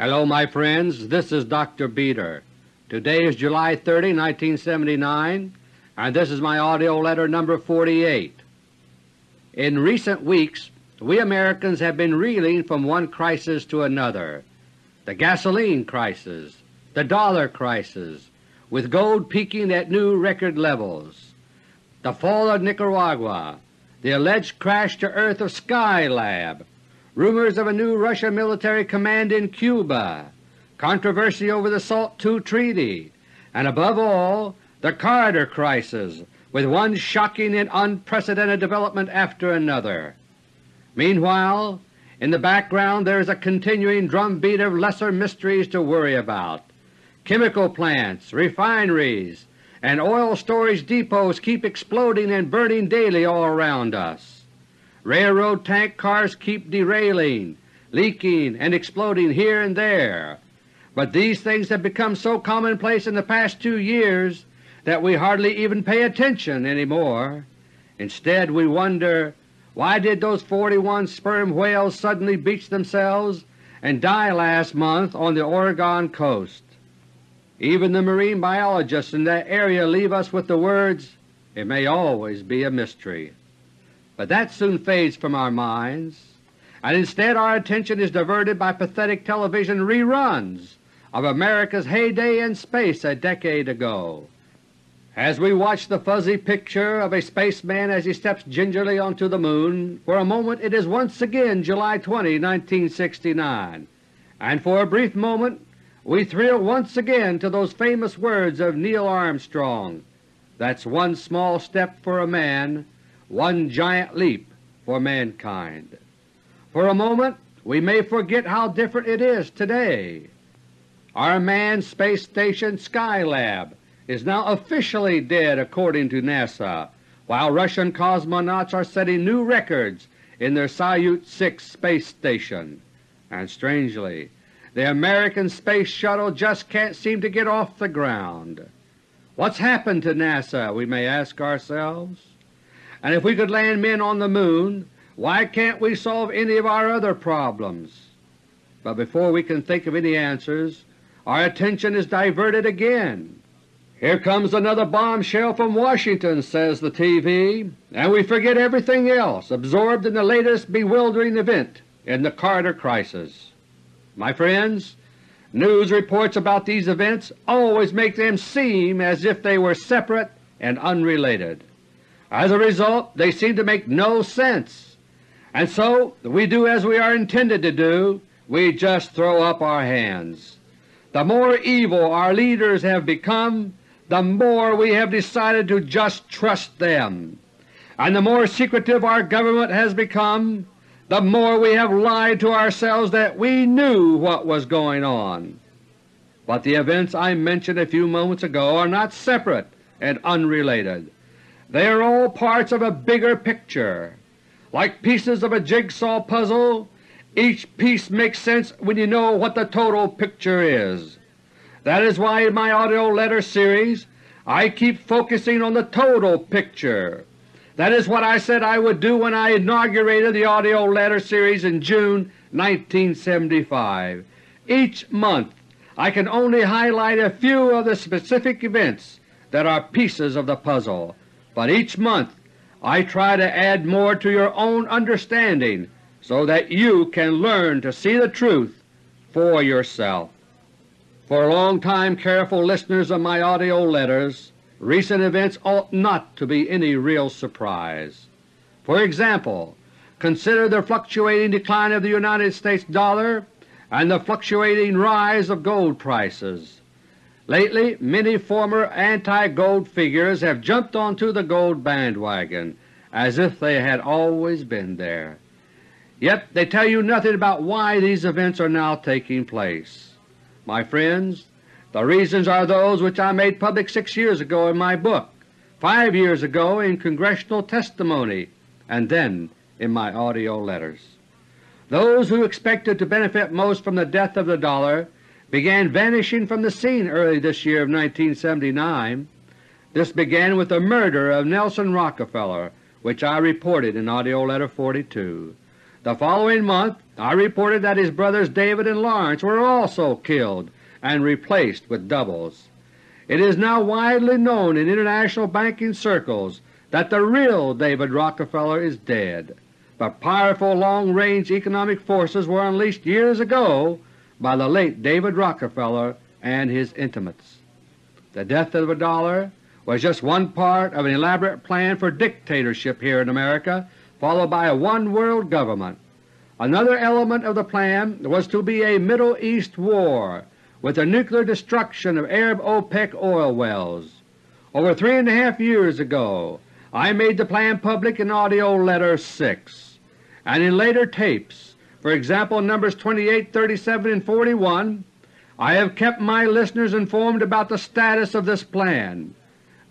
Hello my friends, this is Dr. Beter. Today is July 30, 1979, and this is my AUDIO LETTER No. 48. In recent weeks we Americans have been reeling from one crisis to another, the gasoline crisis, the dollar crisis, with gold peaking at new record levels, the fall of Nicaragua, the alleged crash to earth of Skylab, rumors of a new Russian military command in Cuba, controversy over the SALT II Treaty, and above all the Carter crisis with one shocking and unprecedented development after another. Meanwhile, in the background there is a continuing drumbeat of lesser mysteries to worry about. Chemical plants, refineries, and oil storage depots keep exploding and burning daily all around us. Railroad tank cars keep derailing, leaking, and exploding here and there, but these things have become so commonplace in the past two years that we hardly even pay attention any more. Instead we wonder, why did those 41 sperm whales suddenly beach themselves and die last month on the Oregon coast? Even the marine biologists in that area leave us with the words, it may always be a mystery. But that soon fades from our minds, and instead our attention is diverted by pathetic television reruns of America's heyday in space a decade ago. As we watch the fuzzy picture of a spaceman as he steps gingerly onto the Moon, for a moment it is once again July 20, 1969, and for a brief moment we thrill once again to those famous words of Neil Armstrong, That's one small step for a man, one giant leap for mankind. For a moment we may forget how different it is today. Our manned space station Skylab is now officially dead according to NASA, while Russian cosmonauts are setting new records in their Salyut 6 space station. And strangely, the American Space Shuttle just can't seem to get off the ground. What's happened to NASA, we may ask ourselves? And if we could land men on the Moon, why can't we solve any of our other problems? But before we can think of any answers, our attention is diverted again. Here comes another bombshell from Washington, says the TV, and we forget everything else, absorbed in the latest bewildering event in the Carter crisis. My friends, news reports about these events always make them seem as if they were separate and unrelated. As a result they seem to make no sense, and so we do as we are intended to do, we just throw up our hands. The more evil our leaders have become, the more we have decided to just trust them, and the more secretive our government has become, the more we have lied to ourselves that we knew what was going on. But the events I mentioned a few moments ago are not separate and unrelated. They are all parts of a bigger picture. Like pieces of a jigsaw puzzle, each piece makes sense when you know what the total picture is. That is why in my AUDIO LETTER series I keep focusing on the total picture that is what I said I would do when I inaugurated the AUDIO LETTER series in June 1975. Each month I can only highlight a few of the specific events that are pieces of the puzzle, but each month I try to add more to your own understanding so that you can learn to see the truth for yourself. For long time careful listeners of my AUDIO letters, recent events ought not to be any real surprise. For example, consider the fluctuating decline of the United States dollar and the fluctuating rise of gold prices. Lately many former anti-gold figures have jumped onto the gold bandwagon as if they had always been there. Yet they tell you nothing about why these events are now taking place. My friends, the reasons are those which I made public six years ago in my book, five years ago in Congressional testimony, and then in my AUDIO letters. Those who expected to benefit most from the death of the dollar began vanishing from the scene early this year of 1979. This began with the murder of Nelson Rockefeller, which I reported in AUDIO LETTER No. 42. The following month I reported that his brothers David and Lawrence were also killed and replaced with doubles. It is now widely known in international banking circles that the real David Rockefeller is dead, but powerful long-range economic forces were unleashed years ago by the late David Rockefeller and his intimates. The death of the dollar was just one part of an elaborate plan for dictatorship here in America followed by a one-world government. Another element of the plan was to be a Middle East war with the nuclear destruction of Arab OPEC oil wells. Over three and a half years ago I made the plan public in AUDIO LETTER No. 6, and in later tapes, for example Numbers 28, 37, and 41, I have kept my listeners informed about the status of this plan,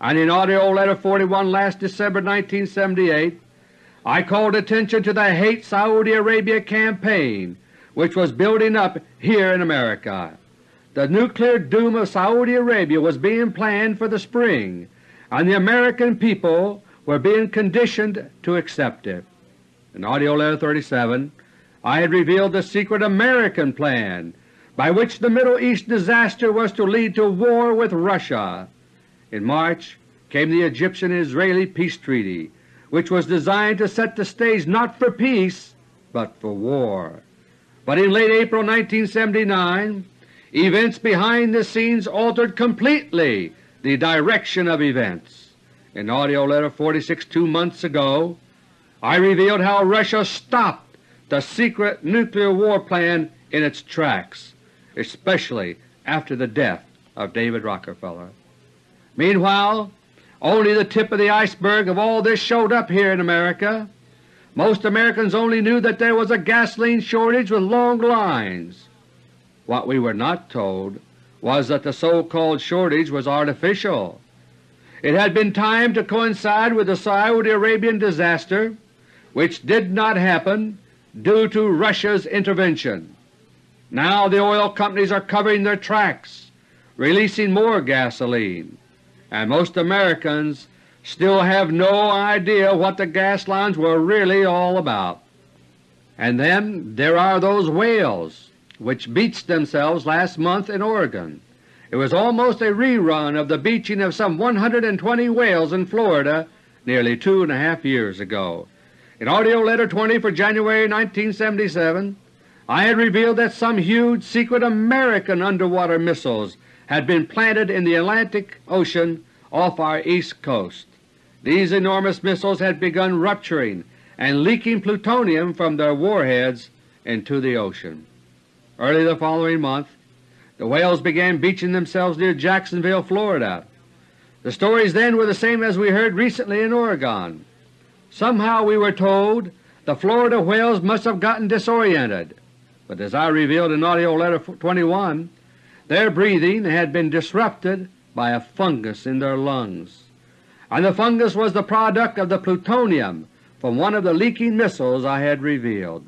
and in AUDIO LETTER No. 41 last December 1978 I called attention to the Hate Saudi Arabia campaign which was building up here in America. The nuclear doom of Saudi Arabia was being planned for the spring, and the American people were being conditioned to accept it. In AUDIO LETTER No. 37 I had revealed the secret American plan by which the Middle East disaster was to lead to war with Russia. In March came the Egyptian-Israeli Peace Treaty, which was designed to set the stage not for peace but for war. But in late April 1979 events behind the scenes altered completely the direction of events. In AUDIO LETTER No. 46 two months ago, I revealed how Russia stopped the secret nuclear war plan in its tracks, especially after the death of David Rockefeller. Meanwhile, only the tip of the iceberg of all this showed up here in America. Most Americans only knew that there was a gasoline shortage with long lines. What we were not told was that the so-called shortage was artificial. It had been timed to coincide with the Saudi Arabian disaster, which did not happen due to Russia's intervention. Now the oil companies are covering their tracks, releasing more gasoline, and most Americans still have no idea what the gas lines were really all about. And then there are those whales which beached themselves last month in Oregon. It was almost a rerun of the beaching of some 120 whales in Florida nearly two and a half years ago. In AUDIO LETTER No. 20 for January 1977 I had revealed that some huge secret American underwater missiles had been planted in the Atlantic Ocean off our east coast. These enormous missiles had begun rupturing and leaking plutonium from their warheads into the ocean. Early the following month the whales began beaching themselves near Jacksonville, Florida. The stories then were the same as we heard recently in Oregon. Somehow we were told the Florida whales must have gotten disoriented, but as I revealed in AUDIO LETTER No. 21, their breathing had been disrupted by a fungus in their lungs, and the fungus was the product of the plutonium from one of the leaking missiles I had revealed.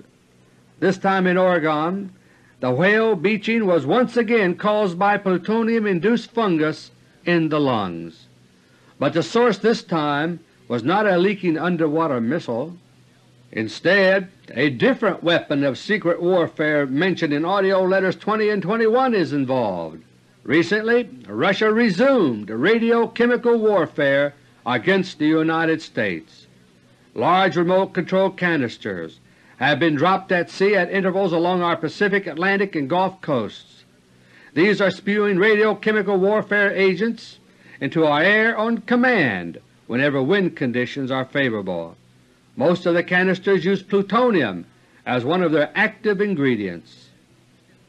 This time in Oregon the whale beaching was once again caused by plutonium-induced fungus in the lungs. But the source this time was not a leaking underwater missile. Instead, a different weapon of secret warfare mentioned in AUDIO LETTERS 20 and 21 is involved. Recently, Russia resumed radiochemical warfare against the United States. Large remote-control canisters have been dropped at sea at intervals along our Pacific, Atlantic, and Gulf coasts. These are spewing radiochemical warfare agents into our air on command whenever wind conditions are favorable. Most of the canisters use plutonium as one of their active ingredients.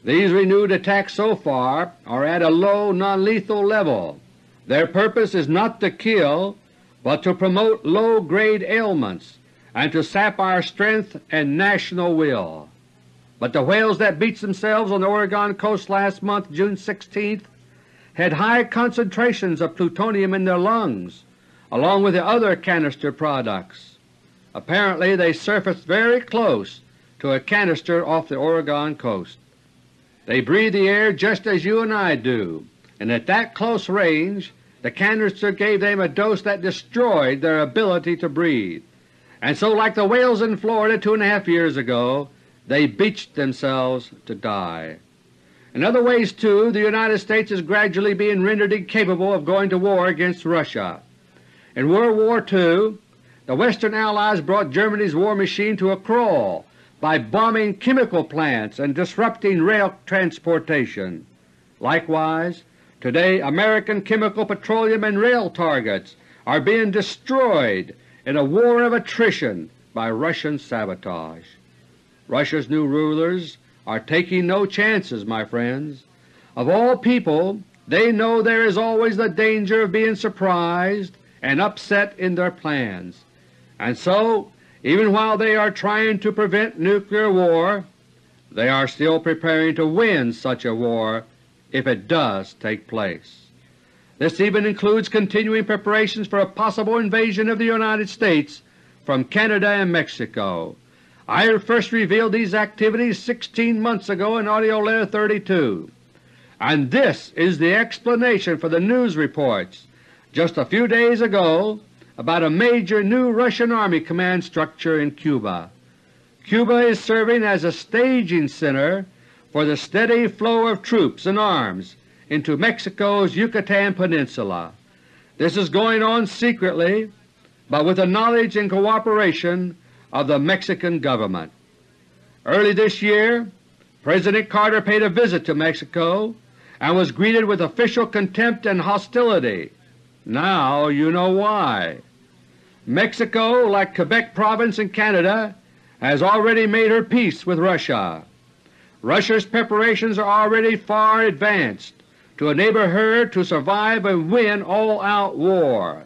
These renewed attacks so far are at a low non-lethal level. Their purpose is not to kill, but to promote low-grade ailments and to sap our strength and national will. But the whales that beached themselves on the Oregon coast last month, June 16th, had high concentrations of plutonium in their lungs, along with the other canister products. Apparently they surfaced very close to a canister off the Oregon coast. They breathe the air just as you and I do, and at that close range the canister gave them a dose that destroyed their ability to breathe and so like the whales in Florida two and a half years ago, they beached themselves to die. In other ways, too, the United States is gradually being rendered incapable of going to war against Russia. In World War II, the Western Allies brought Germany's war machine to a crawl by bombing chemical plants and disrupting rail transportation. Likewise, today American chemical, petroleum, and rail targets are being destroyed in a war of attrition by Russian sabotage. Russia's new rulers are taking no chances, my friends. Of all people, they know there is always the danger of being surprised and upset in their plans, and so even while they are trying to prevent nuclear war, they are still preparing to win such a war if it does take place. This even includes continuing preparations for a possible invasion of the United States from Canada and Mexico. I first revealed these activities 16 months ago in AUDIO LETTER No. 32, and this is the explanation for the news reports just a few days ago about a major new Russian Army command structure in Cuba. Cuba is serving as a staging center for the steady flow of troops and arms into Mexico's Yucatan Peninsula. This is going on secretly, but with the knowledge and cooperation of the Mexican government. Early this year, President Carter paid a visit to Mexico and was greeted with official contempt and hostility. Now you know why. Mexico, like Quebec Province in Canada, has already made her peace with Russia. Russia's preparations are already far advanced to enable her to survive and win all-out war.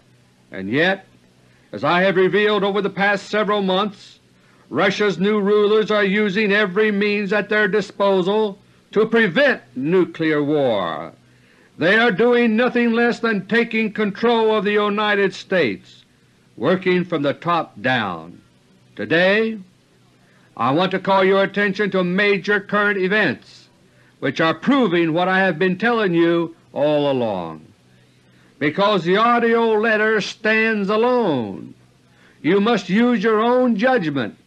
And yet as I have revealed over the past several months, Russia's new rulers are using every means at their disposal to prevent nuclear war. They are doing nothing less than taking control of the United States, working from the top down. Today I want to call your attention to major current events which are proving what I have been telling you all along because the AUDIO letter stands alone. You must use your own judgment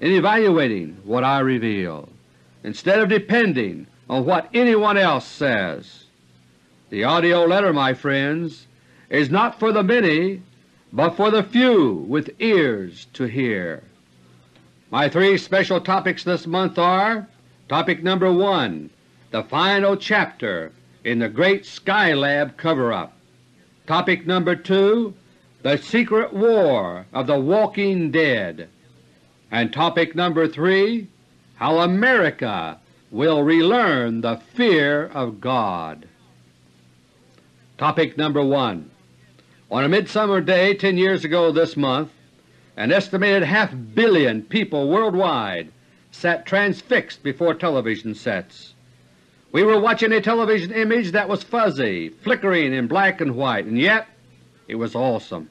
in evaluating what I reveal, instead of depending on what anyone else says. The AUDIO letter, my friends, is not for the many, but for the few with ears to hear. My three special topics this month are Topic number 1, the final chapter in the Great Skylab cover-up. Topic number 2, The Secret War of the Walking Dead. And topic number 3, How America Will Relearn the Fear of God. Topic number 1 On a midsummer day ten years ago this month, an estimated half billion people worldwide sat transfixed before television sets. We were watching a television image that was fuzzy, flickering in black and white, and yet it was awesome,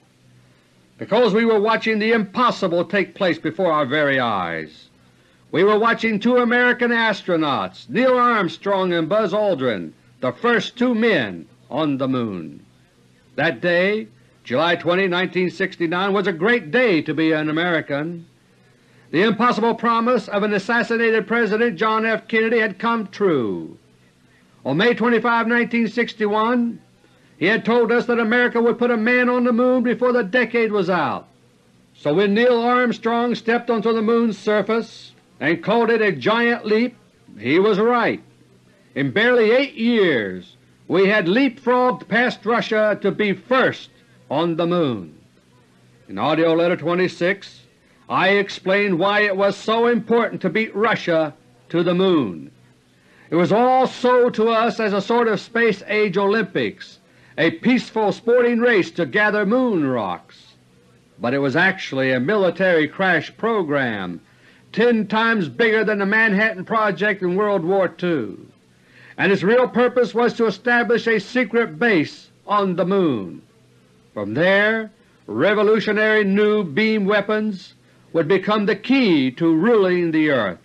because we were watching the impossible take place before our very eyes. We were watching two American astronauts, Neil Armstrong and Buzz Aldrin, the first two men on the Moon. That day, July 20, 1969, was a great day to be an American. The impossible promise of an assassinated President John F. Kennedy had come true. On May 25, 1961, he had told us that America would put a man on the Moon before the decade was out. So when Neil Armstrong stepped onto the Moon's surface and called it a giant leap, he was right. In barely eight years we had leapfrogged past Russia to be first on the Moon. In AUDIO LETTER No. 26 I explained why it was so important to beat Russia to the Moon. It was all sold to us as a sort of Space Age Olympics, a peaceful sporting race to gather moon rocks. But it was actually a military crash program ten times bigger than the Manhattan Project in World War II, and its real purpose was to establish a secret base on the Moon. From there, revolutionary new beam weapons would become the key to ruling the earth.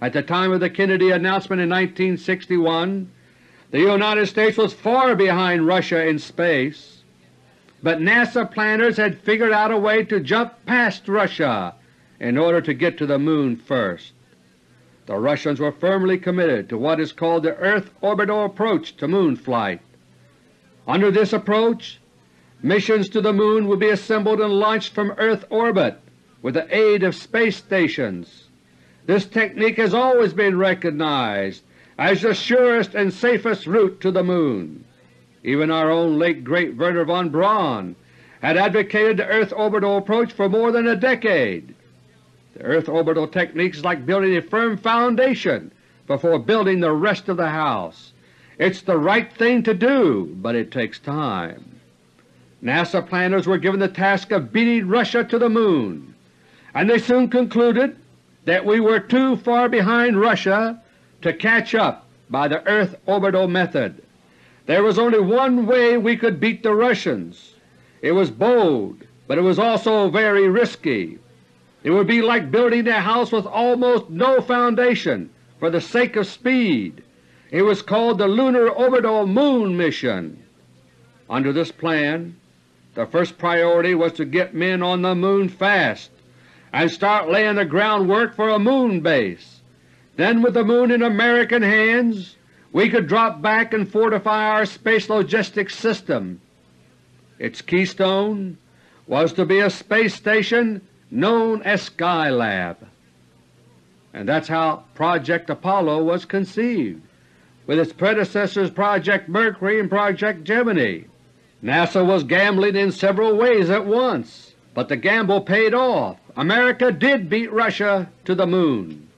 At the time of the Kennedy announcement in 1961, the United States was far behind Russia in space. but NASA planners had figured out a way to jump past Russia in order to get to the Moon first. The Russians were firmly committed to what is called the Earth Orbital Approach to Moon flight. Under this approach, missions to the Moon would be assembled and launched from Earth orbit with the aid of space stations. This technique has always been recognized as the surest and safest route to the Moon. Even our own late great Wernher von Braun had advocated the Earth orbital approach for more than a decade. The Earth orbital technique is like building a firm foundation before building the rest of the house. It's the right thing to do, but it takes time. NASA planners were given the task of beating Russia to the Moon, and they soon concluded that we were too far behind Russia to catch up by the Earth orbital method. There was only one way we could beat the Russians. It was bold, but it was also very risky. It would be like building a house with almost no foundation for the sake of speed. It was called the Lunar Orbital Moon Mission. Under this plan, the first priority was to get men on the Moon fast and start laying the groundwork for a Moon base. Then with the Moon in American hands, we could drop back and fortify our space logistics system. Its keystone was to be a space station known as Skylab. And that's how Project Apollo was conceived, with its predecessors Project Mercury and Project Gemini. NASA was gambling in several ways at once, but the gamble paid off. America did beat Russia to the Moon.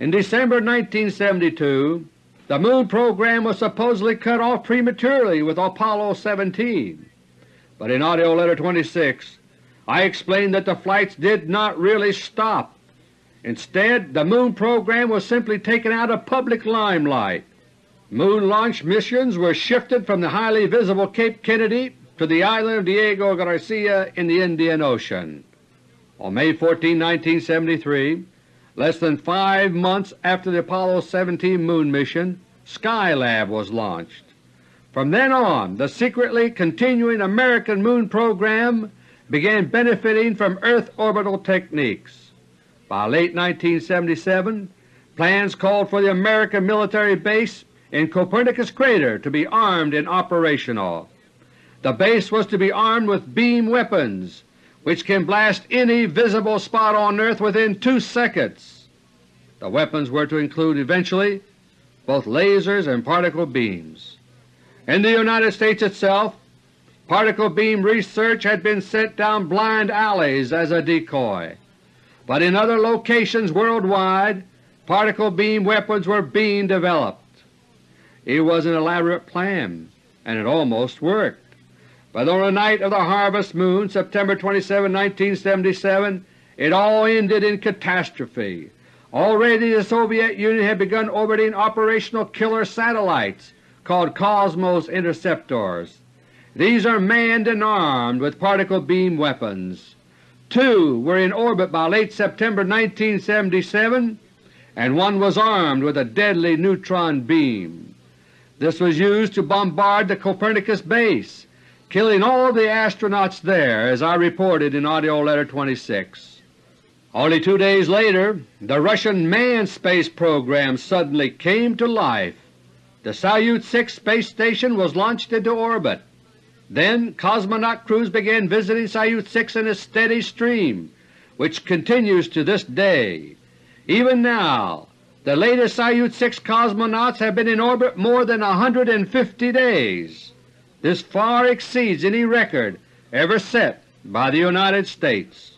In December 1972, the Moon program was supposedly cut off prematurely with Apollo 17, but in AUDIO LETTER No. 26 I explained that the flights did not really stop. Instead, the Moon program was simply taken out of public limelight. Moon launch missions were shifted from the highly visible Cape Kennedy to the island of Diego Garcia in the Indian Ocean. On May 14, 1973, Less than five months after the Apollo 17 Moon mission, Skylab was launched. From then on, the secretly continuing American Moon program began benefiting from Earth orbital techniques. By late 1977, plans called for the American military base in Copernicus Crater to be armed and operational. The base was to be armed with beam weapons which can blast any visible spot on Earth within two seconds. The weapons were to include eventually both lasers and particle beams. In the United States itself, particle beam research had been sent down blind alleys as a decoy, but in other locations worldwide particle beam weapons were being developed. It was an elaborate plan, and it almost worked. But on the night of the harvest moon, September 27, 1977, it all ended in catastrophe. Already the Soviet Union had begun orbiting operational killer satellites called Cosmos interceptors. These are manned and armed with particle beam weapons. Two were in orbit by late September 1977, and one was armed with a deadly neutron beam. This was used to bombard the Copernicus base killing all the astronauts there as I reported in AUDIO LETTER No. 26. Only two days later the Russian manned space program suddenly came to life. The Salyut 6 space station was launched into orbit. Then cosmonaut crews began visiting Salyut 6 in a steady stream, which continues to this day. Even now, the latest Salyut 6 cosmonauts have been in orbit more than 150 days. This far exceeds any record ever set by the United States.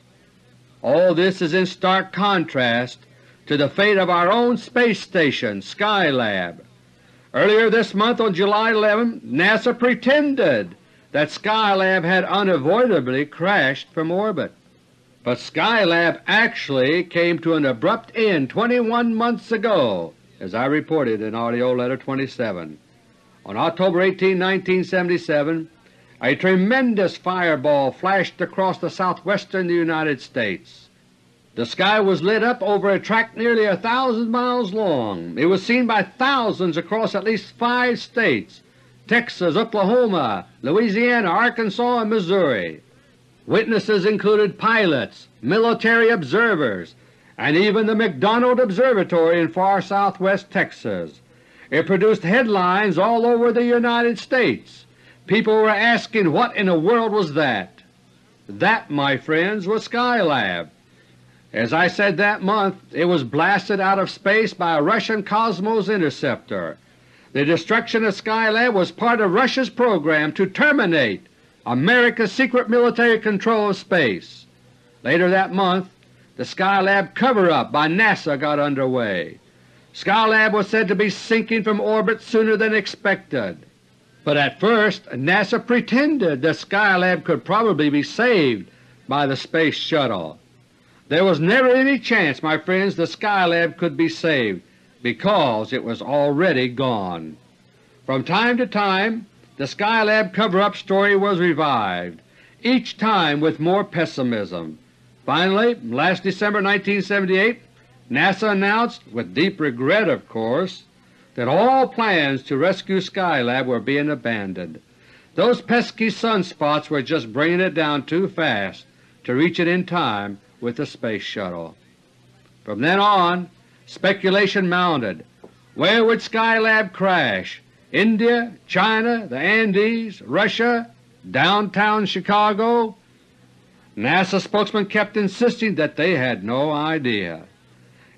All this is in stark contrast to the fate of our own space station, Skylab. Earlier this month on July 11, NASA pretended that Skylab had unavoidably crashed from orbit. But Skylab actually came to an abrupt end 21 months ago, as I reported in AUDIO LETTER No. 27. On October 18, 1977, a tremendous fireball flashed across the southwestern United States. The sky was lit up over a tract nearly a thousand miles long. It was seen by thousands across at least five states, Texas, Oklahoma, Louisiana, Arkansas, and Missouri. Witnesses included pilots, military observers, and even the McDonald Observatory in far southwest Texas. It produced headlines all over the United States. People were asking what in the world was that. That, my friends, was Skylab. As I said that month, it was blasted out of space by a Russian Cosmos interceptor. The destruction of Skylab was part of Russia's program to terminate America's secret military control of space. Later that month, the Skylab cover-up by NASA got underway. Skylab was said to be sinking from orbit sooner than expected. But at first NASA pretended that Skylab could probably be saved by the Space Shuttle. There was never any chance, my friends, the Skylab could be saved because it was already gone. From time to time the Skylab cover-up story was revived, each time with more pessimism. Finally, last December 1978, NASA announced, with deep regret of course, that all plans to rescue Skylab were being abandoned. Those pesky sunspots were just bringing it down too fast to reach it in time with the Space Shuttle. From then on, speculation mounted. Where would Skylab crash? India, China, the Andes, Russia, downtown Chicago. NASA spokesmen kept insisting that they had no idea.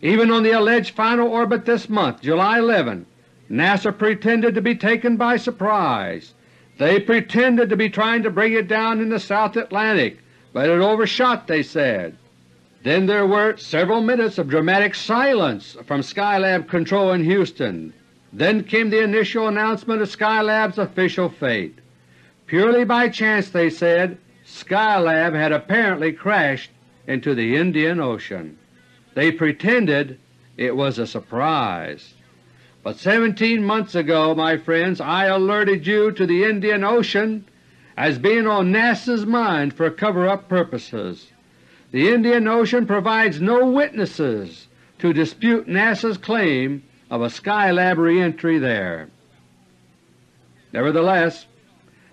Even on the alleged final orbit this month, July 11, NASA pretended to be taken by surprise. They pretended to be trying to bring it down in the South Atlantic, but it overshot, they said. Then there were several minutes of dramatic silence from Skylab control in Houston. Then came the initial announcement of Skylab's official fate. Purely by chance, they said, Skylab had apparently crashed into the Indian Ocean. They pretended it was a surprise. But 17 months ago, my friends, I alerted you to the Indian Ocean as being on NASA's mind for cover-up purposes. The Indian Ocean provides no witnesses to dispute NASA's claim of a Skylab reentry there. Nevertheless,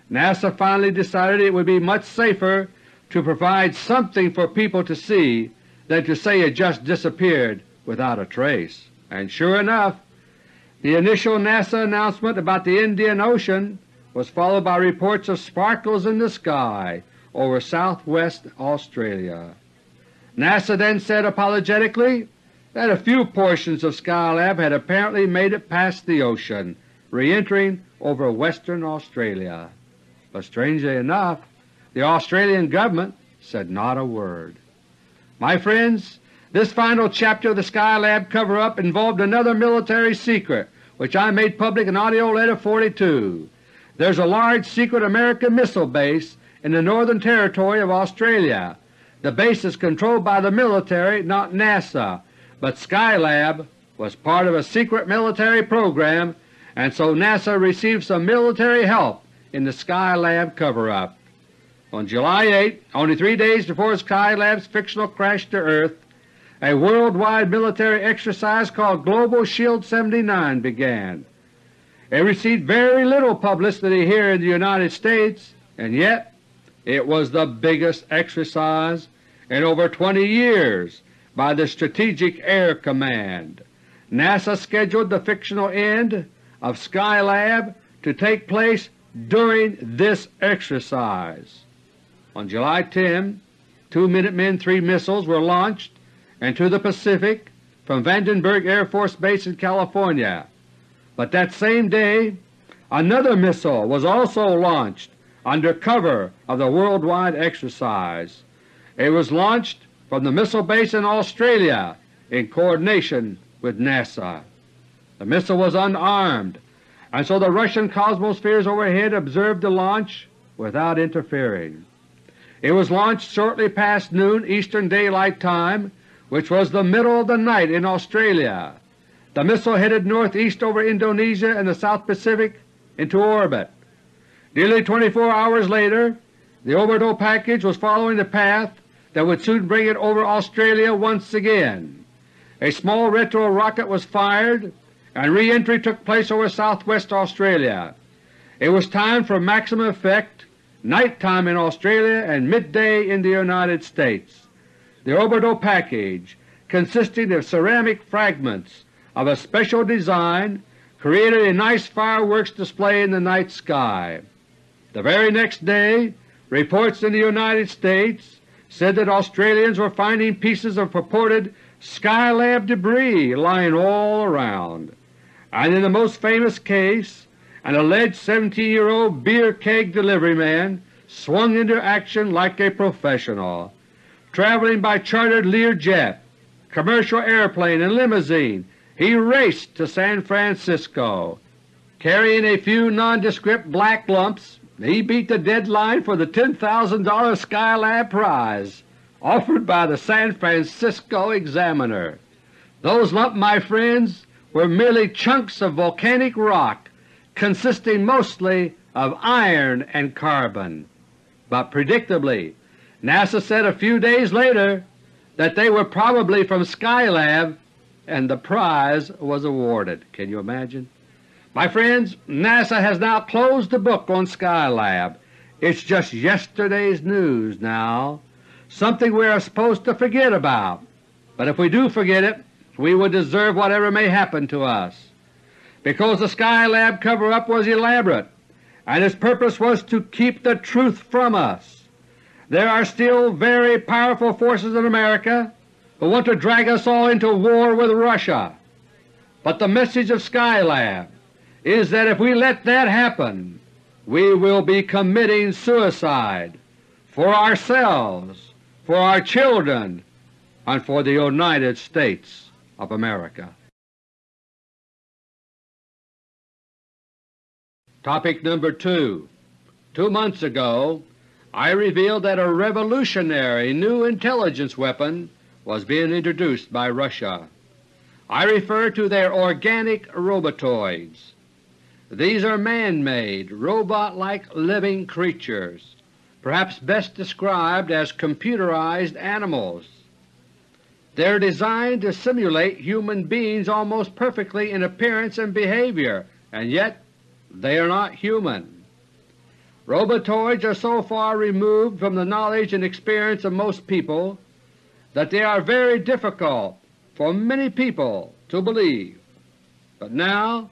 NASA finally decided it would be much safer to provide something for people to see than to say it just disappeared without a trace. And sure enough, the initial NASA announcement about the Indian Ocean was followed by reports of sparkles in the sky over southwest Australia. NASA then said apologetically that a few portions of Skylab had apparently made it past the ocean, re-entering over western Australia. But strangely enough, the Australian government said not a word. My friends, this final chapter of the Skylab cover-up involved another military secret which I made public in AUDIO LETTER No. 42. There's a large secret American missile base in the Northern Territory of Australia. The base is controlled by the military, not NASA, but Skylab was part of a secret military program and so NASA received some military help in the Skylab cover-up. On July 8, only three days before Skylab's fictional crash to Earth, a worldwide military exercise called Global Shield 79 began. It received very little publicity here in the United States, and yet it was the biggest exercise in over 20 years by the Strategic Air Command. NASA scheduled the fictional end of Skylab to take place during this exercise. On July 10, two Minutemen III missiles were launched into the Pacific from Vandenberg Air Force Base in California. But that same day another missile was also launched under cover of the worldwide exercise. It was launched from the missile base in Australia in coordination with NASA. The missile was unarmed, and so the Russian Cosmospheres overhead observed the launch without interfering. It was launched shortly past noon Eastern Daylight Time, which was the middle of the night in Australia. The missile headed northeast over Indonesia and the South Pacific into orbit. Nearly 24 hours later, the orbital package was following the path that would soon bring it over Australia once again. A small retro rocket was fired and re-entry took place over southwest Australia. It was time for maximum effect nighttime in Australia and midday in the United States. The orbital package, consisting of ceramic fragments of a special design, created a nice fireworks display in the night sky. The very next day reports in the United States said that Australians were finding pieces of purported Skylab debris lying all around, and in the most famous case an alleged 17-year-old beer keg delivery man swung into action like a professional. Traveling by chartered Learjet, commercial airplane, and limousine, he raced to San Francisco. Carrying a few nondescript black lumps, he beat the deadline for the $10,000 Skylab prize offered by the San Francisco Examiner. Those lumps, my friends, were merely chunks of volcanic rock consisting mostly of iron and carbon. But predictably, NASA said a few days later that they were probably from Skylab and the prize was awarded. Can you imagine? My friends, NASA has now closed the book on Skylab. It's just yesterday's news now something we are supposed to forget about. But if we do forget it, we will deserve whatever may happen to us. Because the Skylab cover-up was elaborate, and its purpose was to keep the truth from us. There are still very powerful forces in America who want to drag us all into war with Russia. But the message of Skylab is that if we let that happen, we will be committing suicide for ourselves for our children, and for the United States of America. Topic number 2 Two months ago I revealed that a revolutionary new intelligence weapon was being introduced by Russia. I refer to their organic robotoids. These are man-made, robot-like living creatures perhaps best described as computerized animals. They are designed to simulate human beings almost perfectly in appearance and behavior, and yet they are not human. Robotoids are so far removed from the knowledge and experience of most people that they are very difficult for many people to believe. But now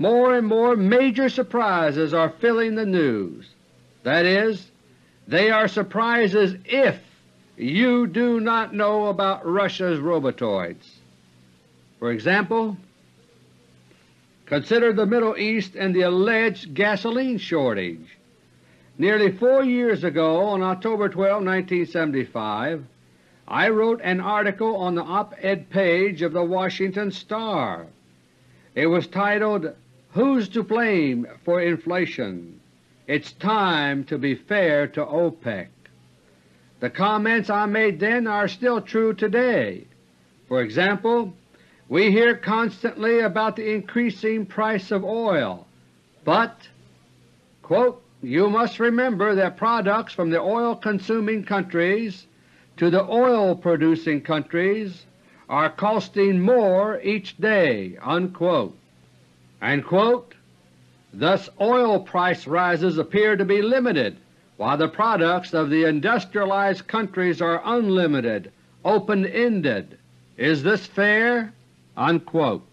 more and more major surprises are filling the news. That is, they are surprises if you do not know about Russia's robotoids. For example, consider the Middle East and the alleged gasoline shortage. Nearly four years ago, on October 12, 1975, I wrote an article on the op-ed page of the Washington Star. It was titled, Who's to Blame for Inflation? It's time to be fair to OPEC. The comments I made then are still true today. For example, we hear constantly about the increasing price of oil, but quote, you must remember that products from the oil-consuming countries to the oil-producing countries are costing more each day." Unquote. And quote, Thus oil price rises appear to be limited, while the products of the industrialized countries are unlimited, open-ended. Is this fair?" Unquote.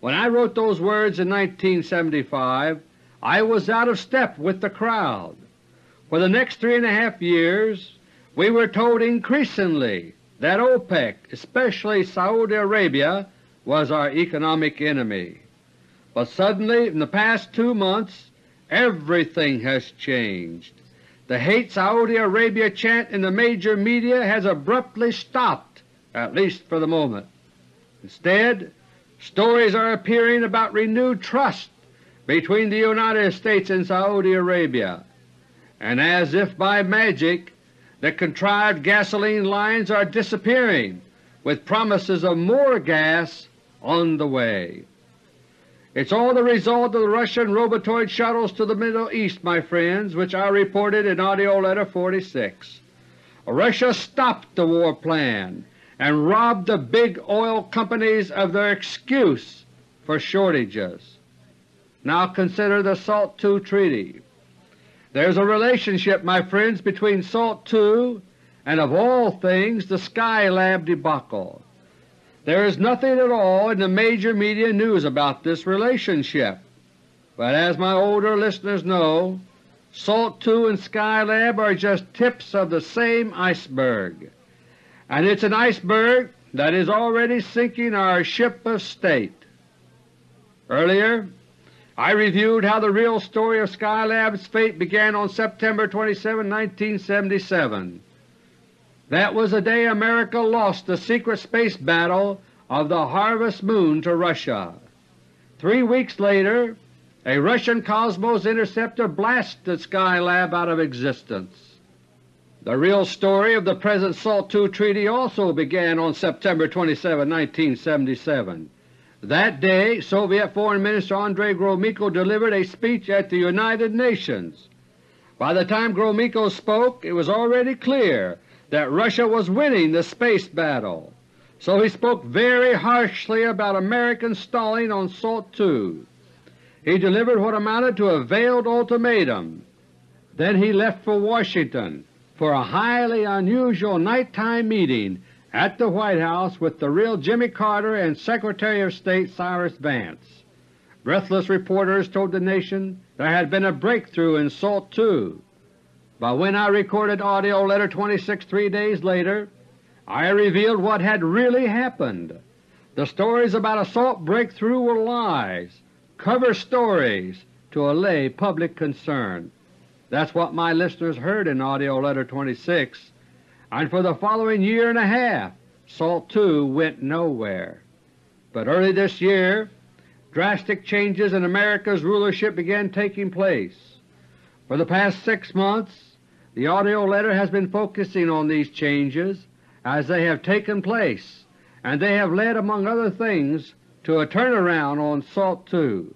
When I wrote those words in 1975, I was out of step with the crowd. For the next three and a half years we were told increasingly that OPEC, especially Saudi Arabia, was our economic enemy. But suddenly, in the past two months, everything has changed. The Hate Saudi Arabia chant in the major media has abruptly stopped, at least for the moment. Instead, stories are appearing about renewed trust between the United States and Saudi Arabia, and as if by magic the contrived gasoline lines are disappearing with promises of more gas on the way. It's all the result of the Russian robotoid shuttles to the Middle East, my friends, which I reported in AUDIO LETTER No. 46. Russia stopped the war plan and robbed the big oil companies of their excuse for shortages. Now consider the SALT II Treaty. There's a relationship, my friends, between SALT II and of all things the Skylab debacle. There is nothing at all in the major media news about this relationship, but as my older listeners know, SALT II and Skylab are just tips of the same iceberg, and it's an iceberg that is already sinking our ship of state. Earlier I reviewed how the real story of Skylab's fate began on September 27, 1977. That was the day America lost the secret space battle of the Harvest Moon to Russia. Three weeks later a Russian Cosmos interceptor blasted Skylab out of existence. The real story of the present SALT II Treaty also began on September 27, 1977. That day Soviet Foreign Minister Andrei Gromyko delivered a speech at the United Nations. By the time Gromyko spoke it was already clear that Russia was winning the space battle, so he spoke very harshly about American stalling on SALT II. He delivered what amounted to a veiled ultimatum. Then he left for Washington for a highly unusual nighttime meeting at the White House with the real Jimmy Carter and Secretary of State Cyrus Vance. Breathless reporters told the nation there had been a breakthrough in SALT II, but when I recorded AUDIO LETTER 26 three days later, I revealed what had really happened. The stories about a SALT breakthrough were lies, cover stories to allay public concern. That's what my listeners heard in AUDIO LETTER 26, and for the following year and a half SALT II went nowhere. But early this year drastic changes in America's rulership began taking place. For the past six months the AUDIO letter has been focusing on these changes as they have taken place, and they have led, among other things, to a turnaround on SALT II.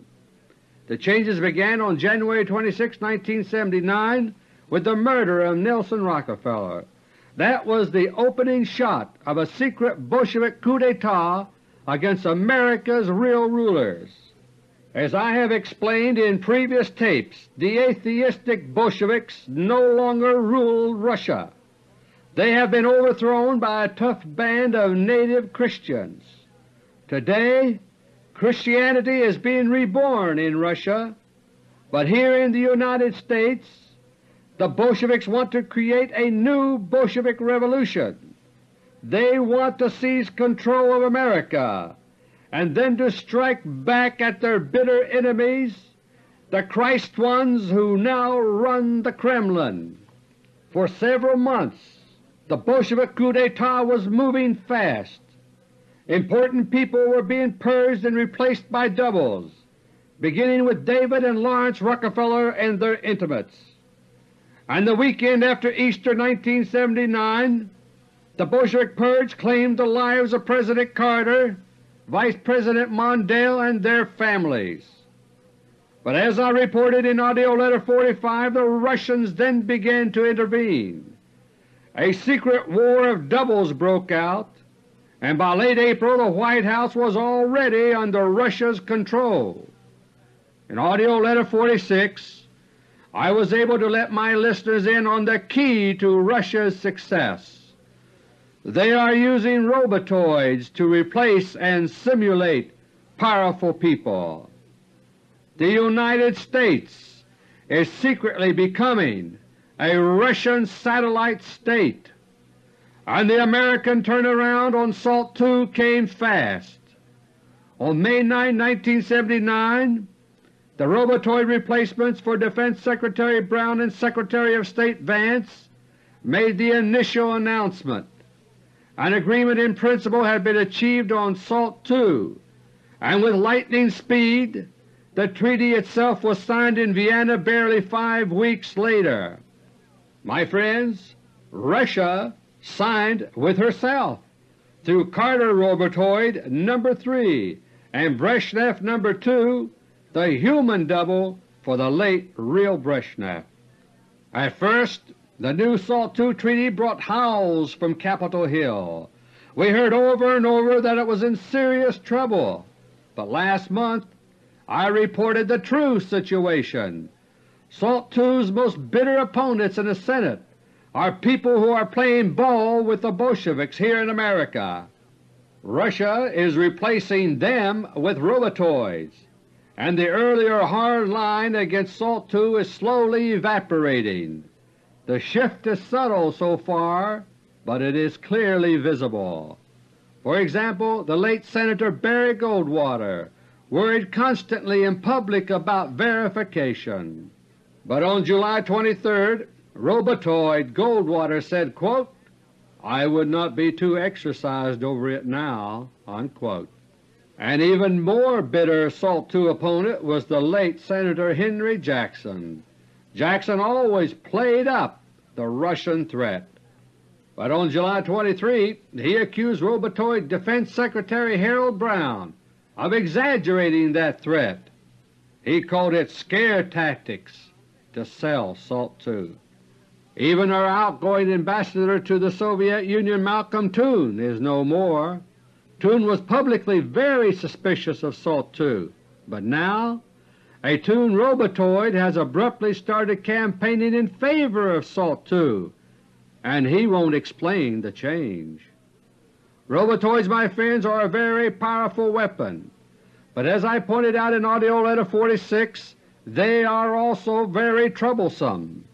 The changes began on January 26, 1979 with the murder of Nelson Rockefeller that was the opening shot of a secret Bolshevik coup d'etat against America's real rulers. As I have explained in previous tapes, the atheistic Bolsheviks no longer rule Russia. They have been overthrown by a tough band of native Christians. Today Christianity is being reborn in Russia, but here in the United States the Bolsheviks want to create a new Bolshevik revolution. They want to seize control of America and then to strike back at their bitter enemies, the Christ ones who now run the Kremlin. For several months the Bolshevik coup d'etat was moving fast. Important people were being purged and replaced by doubles, beginning with David and Laurance Rockefeller and their intimates and the weekend after Easter 1979 the Bolshevik purge claimed the lives of President Carter, Vice President Mondale, and their families. But as I reported in AUDIO LETTER No. 45, the Russians then began to intervene. A secret war of doubles broke out, and by late April the White House was already under Russia's control. In AUDIO LETTER No. 46 I was able to let my listeners in on the key to Russia's success. They are using robotoids to replace and simulate powerful people. The United States is secretly becoming a Russian satellite state, and the American turnaround on SALT II came fast. On May 9, 1979, the robotoid replacements for Defense Secretary Brown and Secretary of State Vance made the initial announcement. An agreement in principle had been achieved on SALT II, and with lightning speed the treaty itself was signed in Vienna barely five weeks later. My friends, Russia signed with herself through Carter Robotoid No. 3 and Brezhnev No. 2 the human double for the late real Brezhnev. At first the new SALT II Treaty brought howls from Capitol Hill. We heard over and over that it was in serious trouble, but last month I reported the true situation. SALT II's most bitter opponents in the Senate are people who are playing ball with the Bolsheviks here in America. Russia is replacing them with robotoids, and the earlier hard line against SALT II is slowly evaporating. The shift is subtle so far, but it is clearly visible. For example, the late Senator Barry Goldwater worried constantly in public about verification. But on July 23, Robotoid Goldwater said, quote, I would not be too exercised over it now. Unquote. An even more bitter SALT II opponent was the late Senator Henry Jackson. Jackson always played up the Russian threat. But on July 23 he accused Robotoid Defense Secretary Harold Brown of exaggerating that threat. He called it scare tactics to sell SALT II. Even our outgoing ambassador to the Soviet Union Malcolm Toon is no more. Toon was publicly very suspicious of SALT II, but now a Toon robotoid has abruptly started campaigning in favor of SALT II, and he won't explain the change. Robotoids, my friends, are a very powerful weapon, but as I pointed out in AUDIO LETTER No. 46, they are also very troublesome.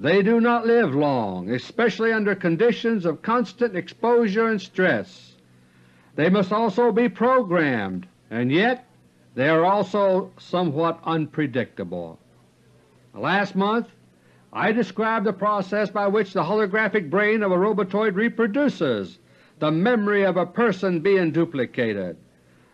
They do not live long, especially under conditions of constant exposure and stress. They must also be programmed, and yet they are also somewhat unpredictable. Last month I described the process by which the holographic brain of a robotoid reproduces, the memory of a person being duplicated.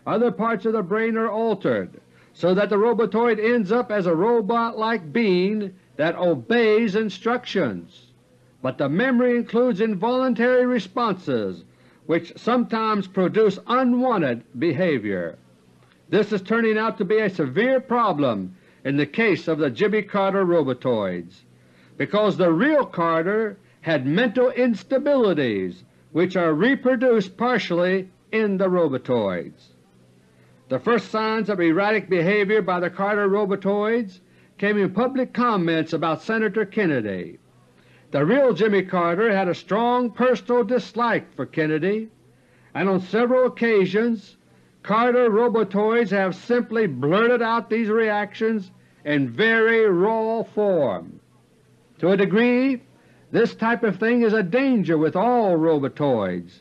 Other parts of the brain are altered so that the robotoid ends up as a robot-like being that obeys instructions. But the memory includes involuntary responses which sometimes produce unwanted behavior. This is turning out to be a severe problem in the case of the Jimmy Carter robotoids, because the real Carter had mental instabilities which are reproduced partially in the robotoids. The first signs of erratic behavior by the Carter robotoids came in public comments about Senator Kennedy. The real Jimmy Carter had a strong personal dislike for Kennedy, and on several occasions Carter robotoids have simply blurted out these reactions in very raw form. To a degree, this type of thing is a danger with all robotoids.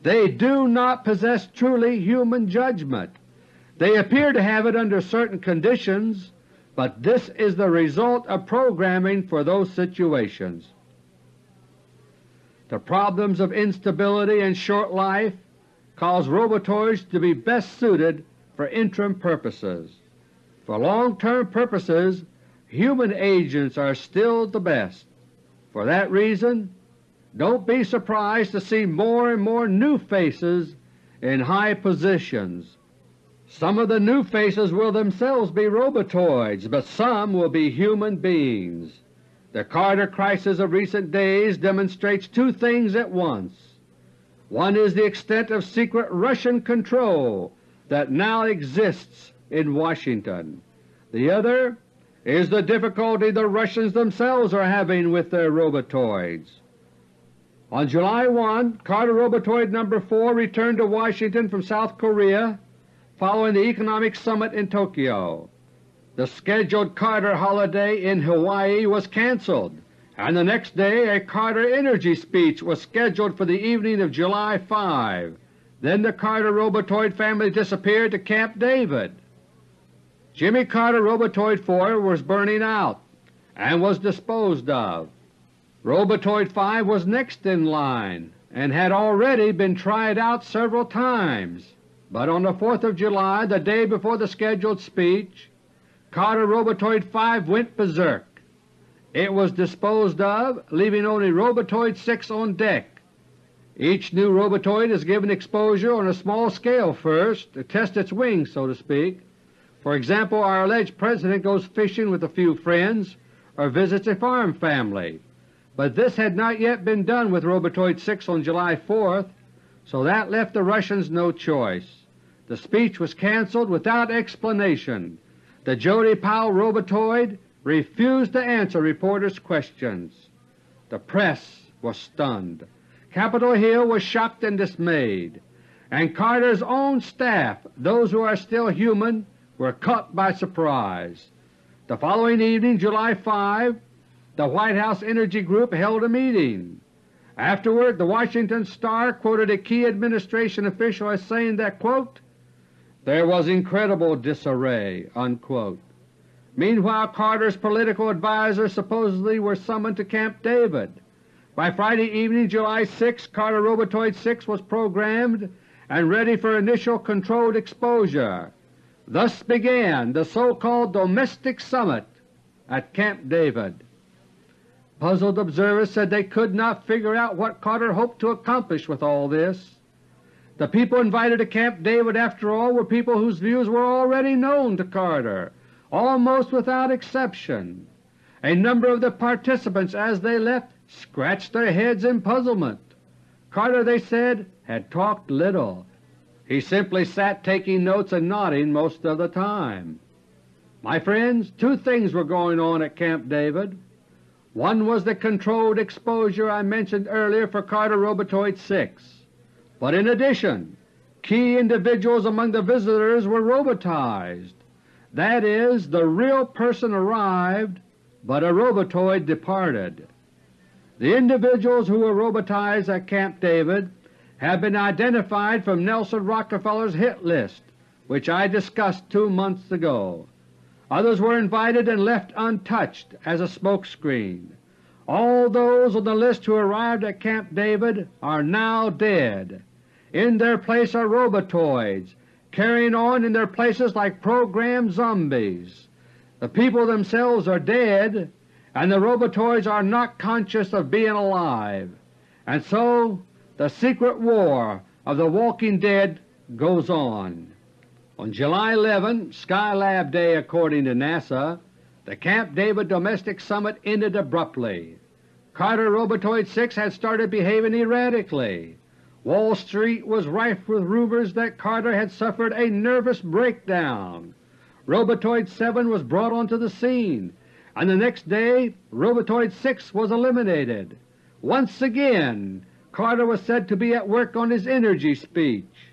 They do not possess truly human judgment. They appear to have it under certain conditions, but this is the result of programming for those situations. The problems of instability and short life cause robotoids to be best suited for interim purposes. For long-term purposes, human agents are still the best. For that reason, don't be surprised to see more and more new faces in high positions some of the new faces will themselves be robotoids, but some will be human beings. The Carter crisis of recent days demonstrates two things at once. One is the extent of secret Russian control that now exists in Washington. The other is the difficulty the Russians themselves are having with their robotoids. On July 1, Carter Robotoid No. 4 returned to Washington from South Korea following the economic summit in Tokyo. The scheduled Carter holiday in Hawaii was cancelled, and the next day a Carter Energy speech was scheduled for the evening of July 5. Then the Carter Robotoid family disappeared to Camp David. Jimmy Carter Robotoid 4 was burning out and was disposed of. Robotoid 5 was next in line and had already been tried out several times. But on the 4th of July, the day before the scheduled speech, Carter Robotoid 5 went berserk. It was disposed of, leaving only Robotoid 6 on deck. Each new robotoid is given exposure on a small scale first to test its wings, so to speak. For example, our alleged President goes fishing with a few friends or visits a farm family. But this had not yet been done with Robotoid 6 on July 4th, so that left the Russians no choice. The speech was cancelled without explanation. The Jody Powell robotoid refused to answer reporters' questions. The press was stunned. Capitol Hill was shocked and dismayed, and Carter's own staff, those who are still human, were caught by surprise. The following evening, July 5, the White House Energy Group held a meeting. Afterward, the Washington Star quoted a key administration official as saying that, quote, there was incredible disarray. Unquote. Meanwhile, Carter's political advisers supposedly were summoned to Camp David. By Friday evening, July 6, Carter Robotoid 6 was programmed and ready for initial controlled exposure. Thus began the so-called Domestic Summit at Camp David. Puzzled observers said they could not figure out what Carter hoped to accomplish with all this. The people invited to Camp David, after all, were people whose views were already known to Carter, almost without exception. A number of the participants as they left scratched their heads in puzzlement. Carter, they said, had talked little. He simply sat taking notes and nodding most of the time. My friends, two things were going on at Camp David. One was the controlled exposure I mentioned earlier for Carter Robotoid 6. But in addition, key individuals among the visitors were robotized. That is, the real person arrived, but a robotoid departed. The individuals who were robotized at Camp David have been identified from Nelson Rockefeller's hit list, which I discussed two months ago. Others were invited and left untouched as a smokescreen. All those on the list who arrived at Camp David are now dead. In their place are robotoids, carrying on in their places like programmed zombies. The people themselves are dead, and the robotoids are not conscious of being alive. And so the secret war of the walking dead goes on. On July 11, Skylab Day according to NASA, the Camp David Domestic Summit ended abruptly. Carter Robotoid 6 had started behaving erratically. Wall Street was rife with rumors that Carter had suffered a nervous breakdown. Robotoid 7 was brought onto the scene, and the next day Robotoid 6 was eliminated. Once again Carter was said to be at work on his energy speech.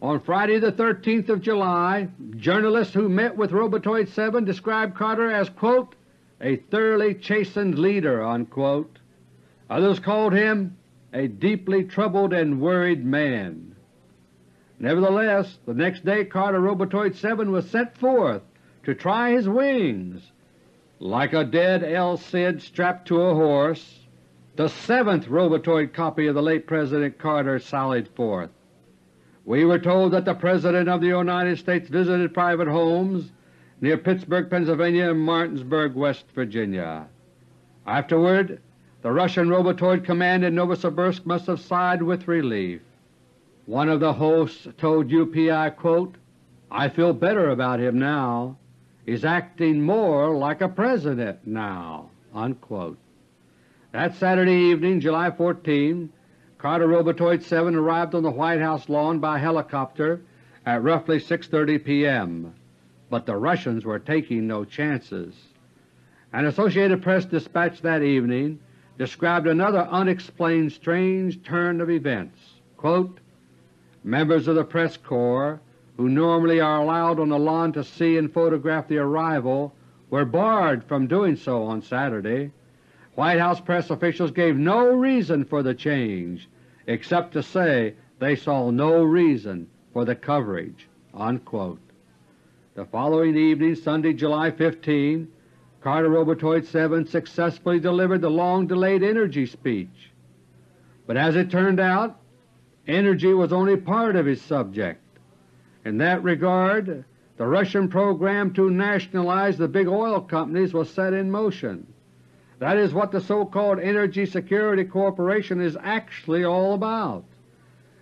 On Friday the 13th of July, journalists who met with Robotoid 7 described Carter as quote, a thoroughly chastened leader. Unquote. Others called him a deeply troubled and worried man. Nevertheless, the next day Carter Robotoid 7 was sent forth to try his wings. Like a dead El Cid strapped to a horse, the seventh Robotoid copy of the late President Carter sallied forth. We were told that the President of the United States visited private homes near Pittsburgh, Pennsylvania and Martinsburg, West Virginia. Afterward the Russian Robotoid command in Novosibirsk must have sighed with relief. One of the hosts told UPI, quote, I feel better about him now. He's acting more like a president now." Unquote. That Saturday evening, July 14, Carter Robotoid 7 arrived on the White House lawn by helicopter at roughly 6.30 p.m., but the Russians were taking no chances. An Associated Press dispatch that evening described another unexplained strange turn of events. Quote, Members of the press corps, who normally are allowed on the lawn to see and photograph the arrival, were barred from doing so on Saturday. White House press officials gave no reason for the change, except to say they saw no reason for the coverage." Unquote. The following evening, Sunday, July 15, Carter Robotoid 7 successfully delivered the long-delayed energy speech. But as it turned out, energy was only part of his subject. In that regard, the Russian program to nationalize the big oil companies was set in motion. That is what the so-called Energy Security Corporation is actually all about.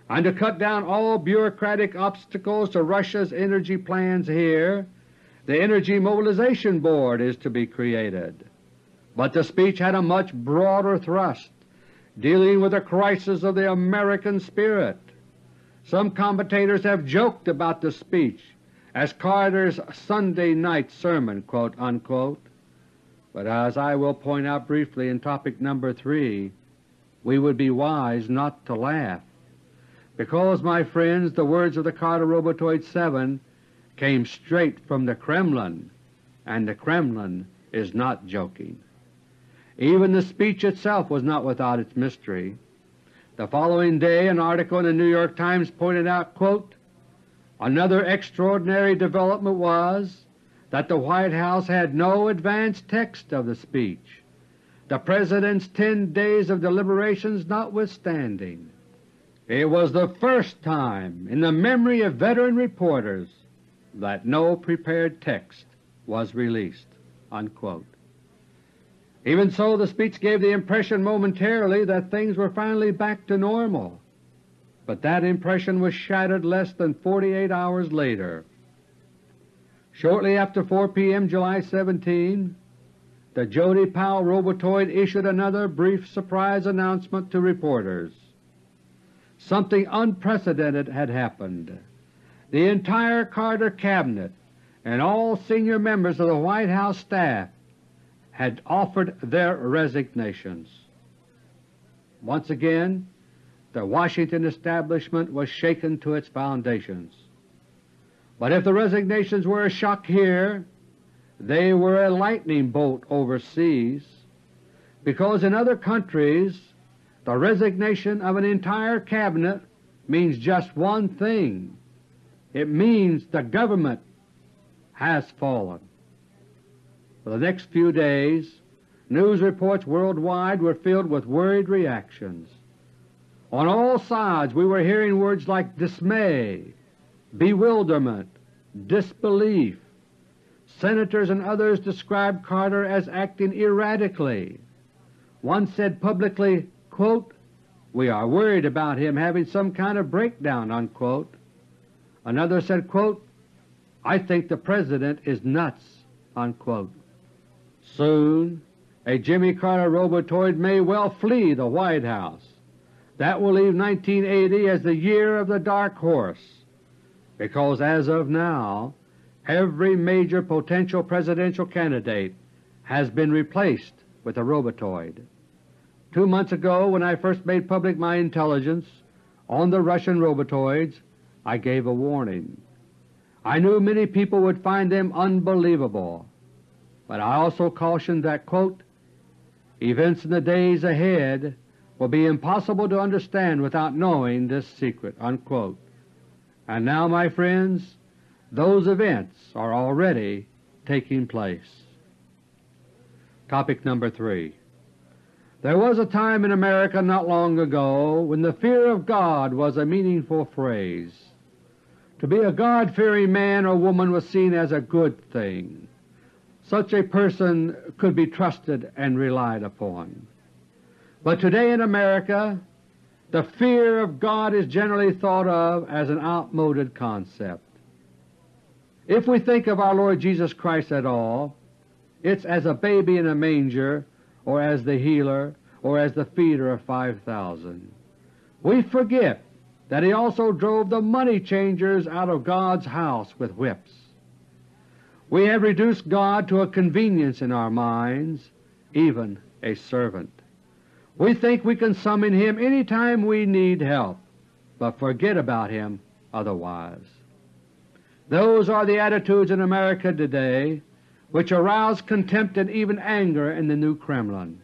And to cut down all bureaucratic obstacles to Russia's energy plans here, the Energy Mobilization Board is to be created. But the speech had a much broader thrust, dealing with the crisis of the American spirit. Some commentators have joked about the speech as Carter's Sunday night sermon, quote, unquote, but as I will point out briefly in topic number 3, we would be wise not to laugh, because, my friends, the words of the Carter Robotoid 7 came straight from the Kremlin, and the Kremlin is not joking. Even the speech itself was not without its mystery. The following day an article in the New York Times pointed out, quote, Another extraordinary development was that the White House had no advance text of the speech, the President's ten days of deliberations notwithstanding. It was the first time in the memory of veteran reporters that no prepared text was released." Unquote. Even so, the speech gave the impression momentarily that things were finally back to normal, but that impression was shattered less than 48 hours later. Shortly after 4 p.m. July 17, the Jody Powell Robotoid issued another brief surprise announcement to reporters. Something unprecedented had happened. The entire Carter Cabinet and all senior members of the White House staff had offered their resignations. Once again the Washington establishment was shaken to its foundations. But if the resignations were a shock here, they were a lightning bolt overseas, because in other countries the resignation of an entire Cabinet means just one thing. It means the government has fallen. For the next few days news reports worldwide were filled with worried reactions. On all sides we were hearing words like dismay, bewilderment, disbelief. Senators and others described Carter as acting erratically. One said publicly, quote, We are worried about him having some kind of breakdown." Unquote. Another said, quote, I think the President is nuts." Unquote. Soon a Jimmy Carter robotoid may well flee the White House. That will leave 1980 as the year of the dark horse, because as of now every major potential presidential candidate has been replaced with a robotoid. Two months ago when I first made public my intelligence on the Russian robotoids, I gave a warning. I knew many people would find them unbelievable, but I also cautioned that, quote, events in the days ahead will be impossible to understand without knowing this secret." Unquote. And now, my friends, those events are already taking place. Topic number 3 There was a time in America not long ago when the fear of God was a meaningful phrase. To be a God-fearing man or woman was seen as a good thing. Such a person could be trusted and relied upon. But today in America the fear of God is generally thought of as an outmoded concept. If we think of our Lord Jesus Christ at all, it's as a baby in a manger, or as the healer, or as the feeder of 5,000. We forget that He also drove the money changers out of God's house with whips. We have reduced God to a convenience in our minds, even a servant. We think we can summon Him any time we need help, but forget about Him otherwise. Those are the attitudes in America today which arouse contempt and even anger in the new Kremlin.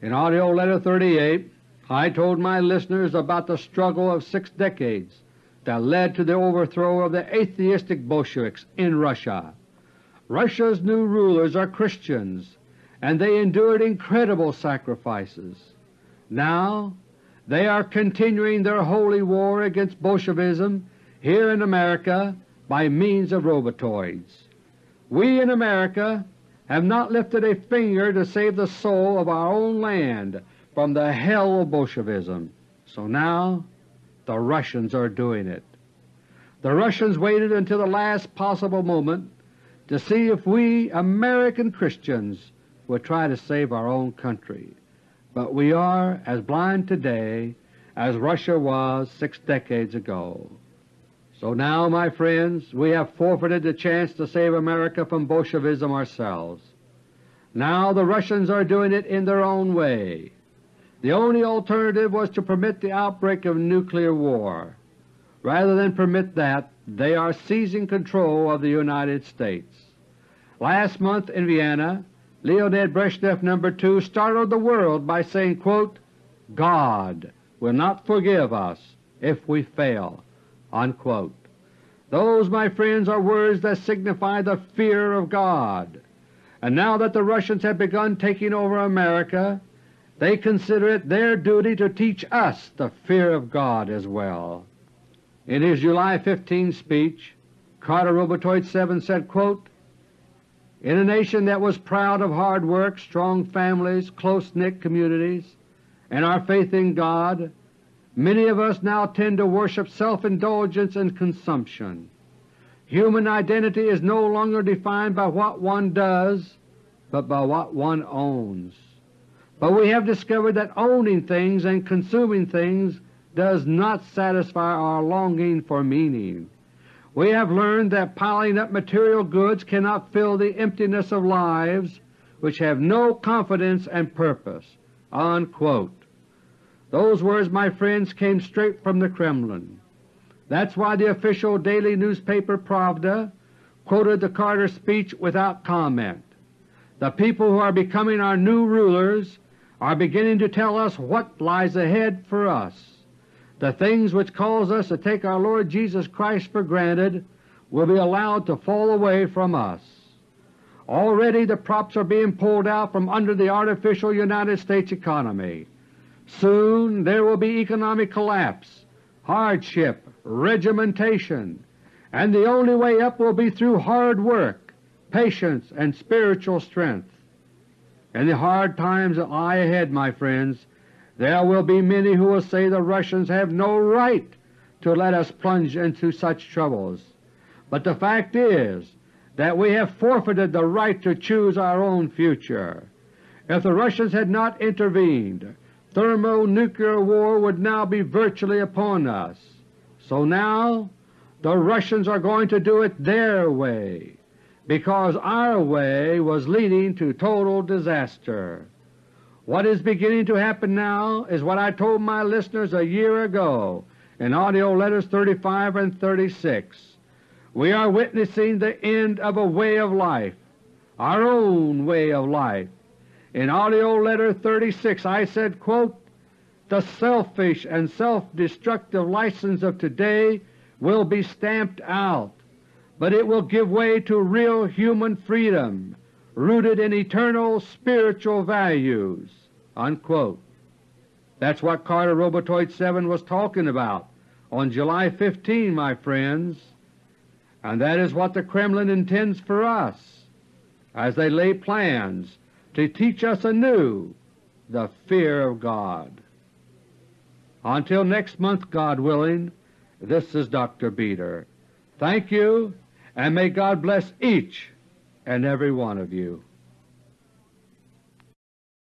In AUDIO LETTER No. 38 I told my listeners about the struggle of six decades that led to the overthrow of the atheistic Bolsheviks in Russia. Russia's new rulers are Christians, and they endured incredible sacrifices. Now they are continuing their holy war against Bolshevism here in America by means of robotoids. We in America have not lifted a finger to save the soul of our own land from the hell of Bolshevism, so now the Russians are doing it. The Russians waited until the last possible moment to see if we American Christians would try to save our own country but we are as blind today as Russia was six decades ago. So now, my friends, we have forfeited the chance to save America from Bolshevism ourselves. Now the Russians are doing it in their own way. The only alternative was to permit the outbreak of nuclear war. Rather than permit that, they are seizing control of the United States. Last month in Vienna, Leonid Brezhnev No. 2 startled the world by saying, quote, God will not forgive us if we fail. Unquote. Those, my friends, are words that signify the fear of God. And now that the Russians have begun taking over America, they consider it their duty to teach us the fear of God as well. In his July 15 speech, Carter Robotoid 7 said, quote, In a nation that was proud of hard work, strong families, close-knit communities, and our faith in God, many of us now tend to worship self-indulgence and consumption. Human identity is no longer defined by what one does, but by what one owns. But we have discovered that owning things and consuming things does not satisfy our longing for meaning. We have learned that piling up material goods cannot fill the emptiness of lives which have no confidence and purpose." Unquote. Those words, my friends, came straight from the Kremlin. That's why the official daily newspaper Pravda quoted the Carter speech without comment. The people who are becoming our new rulers are beginning to tell us what lies ahead for us. The things which cause us to take our Lord Jesus Christ for granted will be allowed to fall away from us. Already the props are being pulled out from under the artificial United States economy. Soon there will be economic collapse, hardship, regimentation, and the only way up will be through hard work, patience, and spiritual strength. In the hard times that lie ahead, my friends, there will be many who will say the Russians have no right to let us plunge into such troubles. But the fact is that we have forfeited the right to choose our own future. If the Russians had not intervened, thermonuclear war would now be virtually upon us. So now the Russians are going to do it their way, because our way was leading to total disaster. What is beginning to happen now is what I told my listeners a year ago in AUDIO LETTERS 35 and 36. We are witnessing the end of a way of life, our own way of life. In AUDIO LETTER 36 I said, quote, The selfish and self-destructive license of today will be stamped out, but it will give way to real human freedom rooted in eternal spiritual values." Unquote. That's what Carter Robotoid 7 was talking about on July 15, my friends, and that is what the Kremlin intends for us as they lay plans to teach us anew the fear of God. Until next month, God willing, this is Dr. Beter. Thank you, and may God bless each and every one of you.